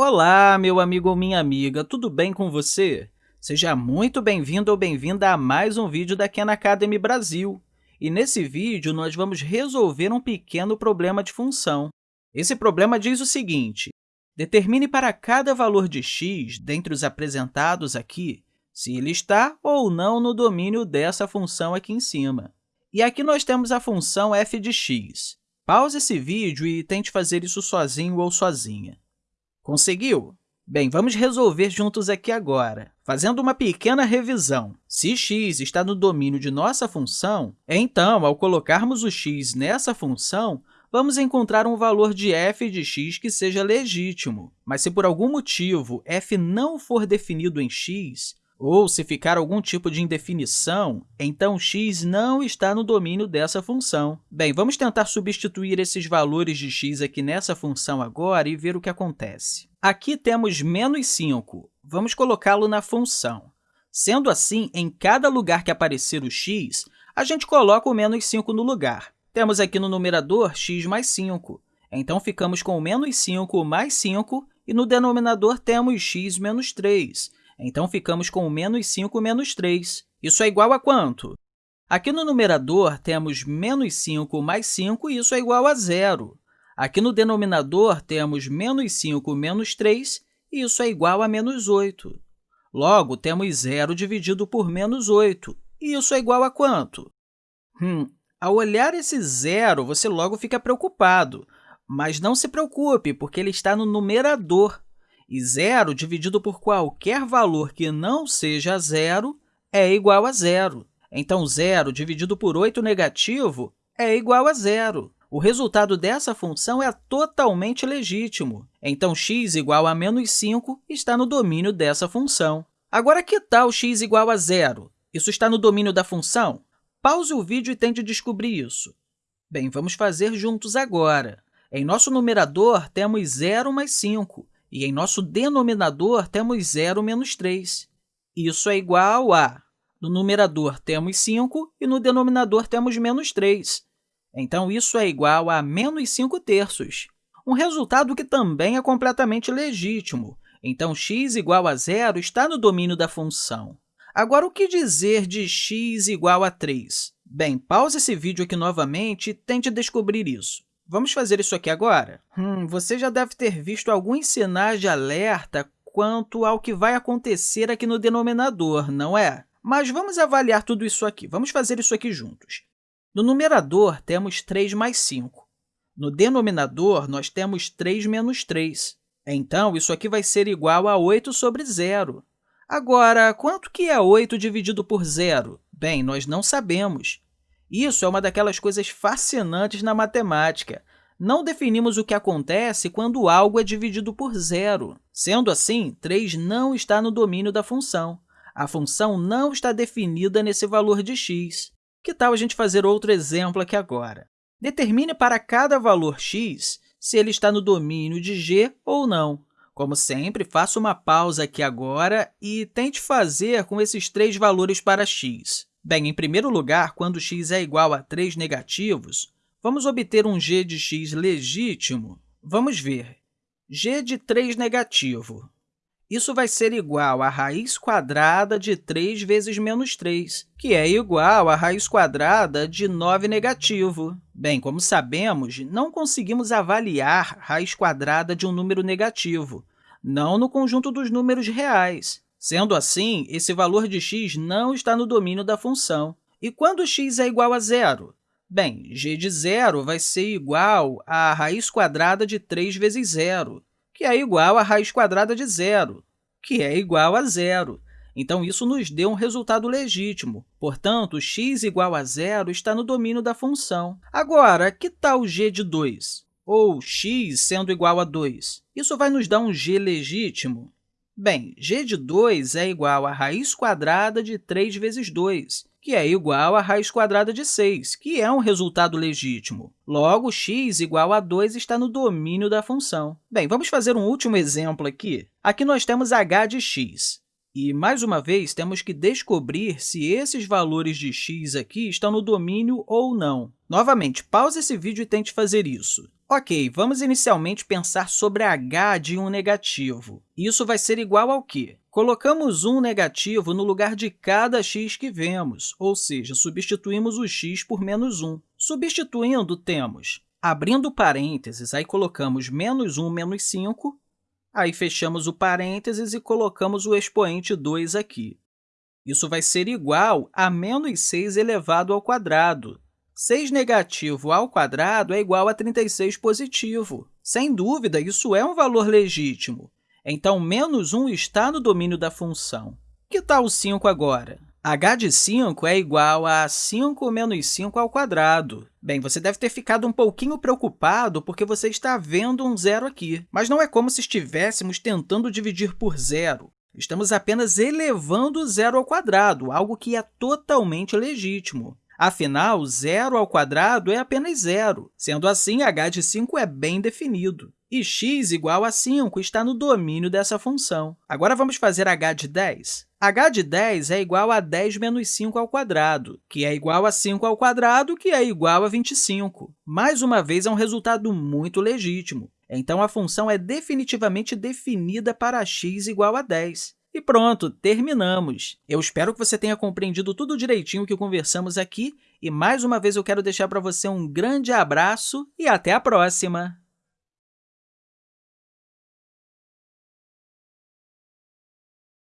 Olá, meu amigo ou minha amiga, tudo bem com você? Seja muito bem-vindo ou bem-vinda a mais um vídeo da Khan Academy Brasil. E nesse vídeo, nós vamos resolver um pequeno problema de função. Esse problema diz o seguinte, determine para cada valor de x, dentre os apresentados aqui, se ele está ou não no domínio dessa função aqui em cima. E aqui nós temos a função f de x. Pause esse vídeo e tente fazer isso sozinho ou sozinha. Conseguiu? Bem, vamos resolver juntos aqui agora, fazendo uma pequena revisão. Se x está no domínio de nossa função, então, ao colocarmos o x nessa função, vamos encontrar um valor de f de x que seja legítimo. Mas se por algum motivo f não for definido em x, ou se ficar algum tipo de indefinição, então x não está no domínio dessa função. Bem, vamos tentar substituir esses valores de x aqui nessa função agora e ver o que acontece. Aqui temos menos 5. Vamos colocá-lo na função. Sendo assim, em cada lugar que aparecer o x, a gente coloca o menos 5 no lugar. Temos aqui no numerador x mais 5. Então, ficamos com o menos 5 mais 5, e no denominador temos x menos 3. Então, ficamos com o menos 5 menos 3. Isso é igual a quanto? Aqui no numerador, temos menos 5 mais 5, e isso é igual a zero. Aqui no denominador, temos menos 5 menos 3, e isso é igual a menos 8. Logo, temos zero dividido por menos 8, e isso é igual a quanto? Hum, ao olhar esse zero, você logo fica preocupado, mas não se preocupe, porque ele está no numerador. E zero dividido por qualquer valor que não seja zero é igual a zero. Então, zero dividido por 8 negativo é igual a zero. O resultado dessa função é totalmente legítimo. Então, x igual a menos 5 está no domínio dessa função. Agora, que tal x igual a zero? Isso está no domínio da função? Pause o vídeo e tente descobrir isso. Bem, vamos fazer juntos agora. Em nosso numerador, temos 0 mais 5, e em nosso denominador, temos 0 menos 3. Isso é igual a... No numerador, temos 5 e no denominador, temos menos 3. Então, isso é igual a menos 5 terços. Um resultado que também é completamente legítimo. Então, x igual a zero está no domínio da função. Agora, o que dizer de x igual a 3? Bem, pause esse vídeo aqui novamente e tente descobrir isso. Vamos fazer isso aqui agora? Hum, você já deve ter visto alguns sinais de alerta quanto ao que vai acontecer aqui no denominador, não é? Mas vamos avaliar tudo isso aqui. Vamos fazer isso aqui juntos. No numerador, temos 3 mais 5. No denominador, nós temos 3 menos 3. Então, isso aqui vai ser igual a 8 sobre zero. Agora, quanto que é 8 dividido por zero? Bem, nós não sabemos. Isso é uma daquelas coisas fascinantes na matemática. Não definimos o que acontece quando algo é dividido por zero. Sendo assim, 3 não está no domínio da função. A função não está definida nesse valor de x. Que tal a gente fazer outro exemplo aqui agora? Determine para cada valor x se ele está no domínio de g ou não. Como sempre, faça uma pausa aqui agora e tente fazer com esses três valores para x. Bem, em primeiro lugar, quando x é igual a 3 negativos, vamos obter um g de x legítimo. Vamos ver. g de 3 negativo. Isso vai ser igual a raiz quadrada de 3 vezes menos 3, que é igual a raiz quadrada de 9 negativo. Bem, como sabemos, não conseguimos avaliar raiz quadrada de um número negativo, não no conjunto dos números reais. Sendo assim, esse valor de x não está no domínio da função. E quando x é igual a zero? Bem, g de zero vai ser igual à raiz quadrada de 3 vezes zero, que é igual à raiz quadrada de zero, que é igual a zero. Então, isso nos deu um resultado legítimo. Portanto, x igual a zero está no domínio da função. Agora, que tal g de 2? Ou x sendo igual a 2? Isso vai nos dar um g legítimo? Bem, g de 2 é igual à raiz quadrada de 3 vezes 2, que é igual à raiz quadrada de 6, que é um resultado legítimo. Logo, x igual a 2 está no domínio da função. Bem, vamos fazer um último exemplo aqui. Aqui nós temos h de x. E, mais uma vez, temos que descobrir se esses valores de x aqui estão no domínio ou não. Novamente, pause esse vídeo e tente fazer isso. Ok, vamos inicialmente pensar sobre h de um negativo. Isso vai ser igual ao quê? Colocamos um negativo no lugar de cada x que vemos, ou seja, substituímos o x por menos 1. Substituindo, temos, abrindo parênteses, aí colocamos menos 1 menos 5, Aí fechamos o parênteses e colocamos o expoente 2 aqui. Isso vai ser igual a menos 6 elevado ao quadrado. 6 negativo ao quadrado é igual a 36 positivo. Sem dúvida, isso é um valor legítimo. Então, menos 1 está no domínio da função. Que tal o 5 agora? H de 5 é igual a 5 menos 5 ao quadrado. Bem, você deve ter ficado um pouquinho preocupado porque você está vendo um zero aqui, mas não é como se estivéssemos tentando dividir por zero. Estamos apenas elevando o zero ao quadrado, algo que é totalmente legítimo. Afinal, zero ao quadrado é apenas zero. Sendo assim, h de 5 é bem definido. E x igual a 5 está no domínio dessa função. Agora, vamos fazer h de 10 h de 10 é igual a 10 menos 5 ao quadrado, que é igual a 5 ao quadrado, que é igual a 25. Mais uma vez, é um resultado muito legítimo. Então, a função é definitivamente definida para x igual a 10. E pronto, terminamos! Eu espero que você tenha compreendido tudo direitinho que conversamos aqui, e mais uma vez eu quero deixar para você um grande abraço e até a próxima!